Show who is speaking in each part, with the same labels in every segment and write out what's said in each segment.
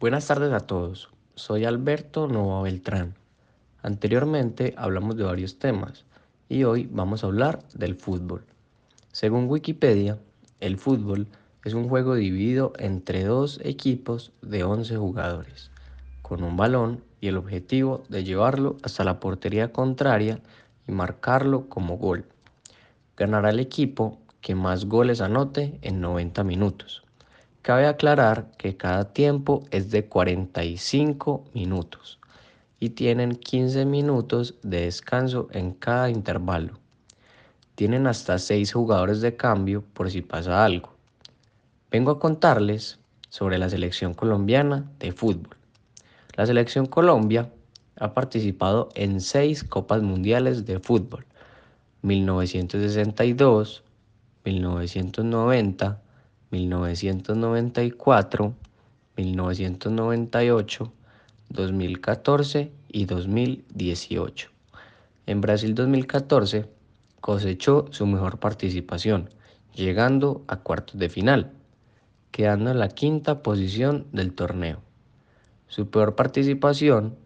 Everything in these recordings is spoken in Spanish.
Speaker 1: Buenas tardes a todos, soy Alberto Nova Beltrán. Anteriormente hablamos de varios temas y hoy vamos a hablar del fútbol. Según Wikipedia, el fútbol es un juego dividido entre dos equipos de 11 jugadores, con un balón y el objetivo de llevarlo hasta la portería contraria y marcarlo como gol. Ganará el equipo que más goles anote en 90 minutos. Cabe aclarar que cada tiempo es de 45 minutos y tienen 15 minutos de descanso en cada intervalo. Tienen hasta 6 jugadores de cambio por si pasa algo. Vengo a contarles sobre la selección colombiana de fútbol. La selección Colombia ha participado en 6 Copas Mundiales de Fútbol, 1962, 1990, 1994, 1998, 2014 y 2018. En Brasil 2014 cosechó su mejor participación, llegando a cuartos de final, quedando en la quinta posición del torneo. Su peor participación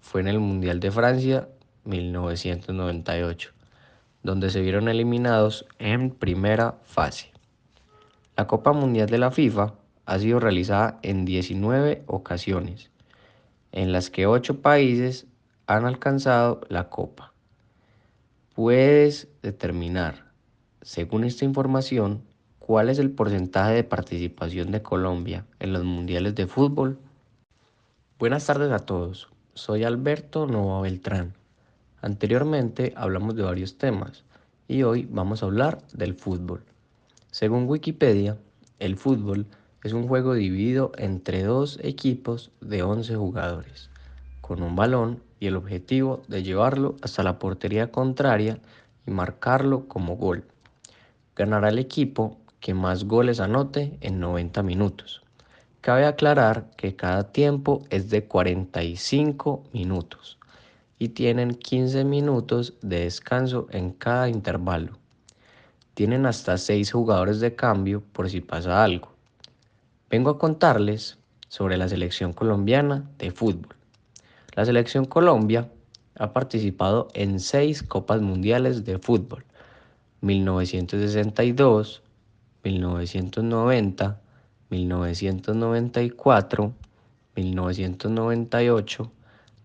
Speaker 1: fue en el Mundial de Francia 1998, donde se vieron eliminados en primera fase. La Copa Mundial de la FIFA ha sido realizada en 19 ocasiones, en las que 8 países han alcanzado la Copa. Puedes determinar, según esta información, cuál es el porcentaje de participación de Colombia en los mundiales de fútbol. Buenas tardes a todos, soy Alberto Nova Beltrán. Anteriormente hablamos de varios temas y hoy vamos a hablar del fútbol. Según Wikipedia, el fútbol es un juego dividido entre dos equipos de 11 jugadores, con un balón y el objetivo de llevarlo hasta la portería contraria y marcarlo como gol. Ganará el equipo que más goles anote en 90 minutos. Cabe aclarar que cada tiempo es de 45 minutos y tienen 15 minutos de descanso en cada intervalo. Tienen hasta 6 jugadores de cambio por si pasa algo. Vengo a contarles sobre la selección colombiana de fútbol. La selección Colombia ha participado en 6 Copas Mundiales de Fútbol, 1962, 1990, 1994, 1998,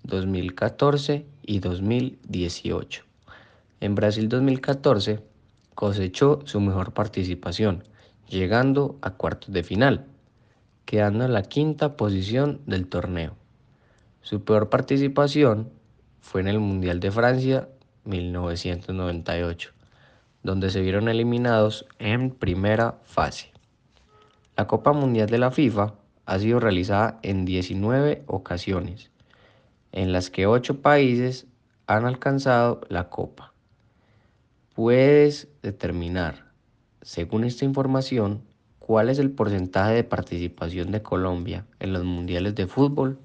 Speaker 1: 2014 y 2018. En Brasil 2014 cosechó su mejor participación, llegando a cuartos de final, quedando en la quinta posición del torneo. Su peor participación fue en el Mundial de Francia 1998, donde se vieron eliminados en primera fase. La Copa Mundial de la FIFA ha sido realizada en 19 ocasiones, en las que 8 países han alcanzado la Copa puedes determinar, según esta información, cuál es el porcentaje de participación de Colombia en los mundiales de fútbol